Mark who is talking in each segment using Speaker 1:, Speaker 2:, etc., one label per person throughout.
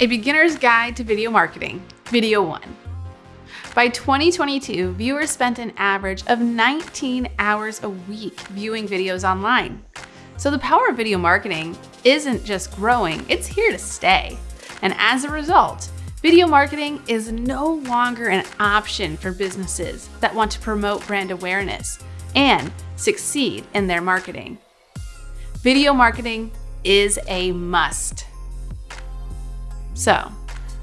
Speaker 1: A Beginner's Guide to Video Marketing, Video 1. By 2022, viewers spent an average of 19 hours a week viewing videos online. So the power of video marketing isn't just growing, it's here to stay. And as a result, video marketing is no longer an option for businesses that want to promote brand awareness and succeed in their marketing. Video marketing is a must. So,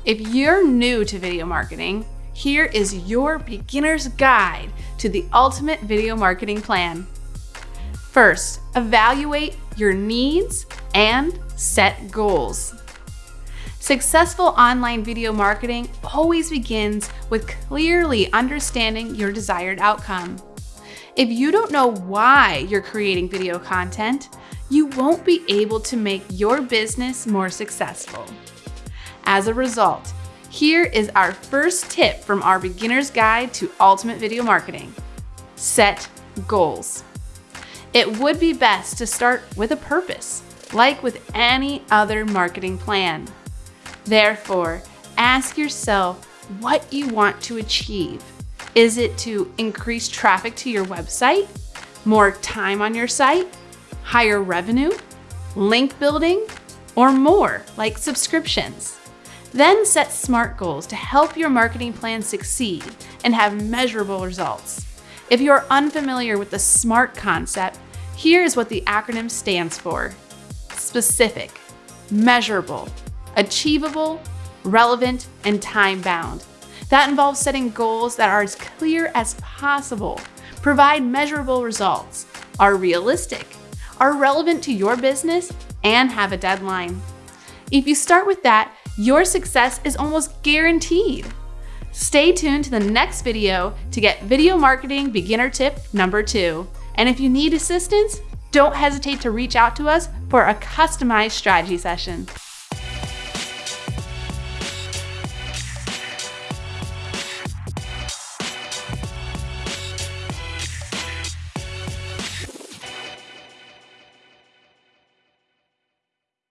Speaker 1: if you're new to video marketing, here is your beginner's guide to the ultimate video marketing plan. First, evaluate your needs and set goals. Successful online video marketing always begins with clearly understanding your desired outcome. If you don't know why you're creating video content, you won't be able to make your business more successful. As a result, here is our first tip from our beginner's guide to ultimate video marketing. Set goals. It would be best to start with a purpose, like with any other marketing plan. Therefore, ask yourself what you want to achieve. Is it to increase traffic to your website, more time on your site, higher revenue, link building, or more like subscriptions? Then set SMART goals to help your marketing plan succeed and have measurable results. If you are unfamiliar with the SMART concept, here is what the acronym stands for. Specific, measurable, achievable, relevant, and time-bound. That involves setting goals that are as clear as possible, provide measurable results, are realistic, are relevant to your business, and have a deadline. If you start with that, your success is almost guaranteed. Stay tuned to the next video to get video marketing beginner tip number two. And if you need assistance, don't hesitate to reach out to us for a customized strategy session.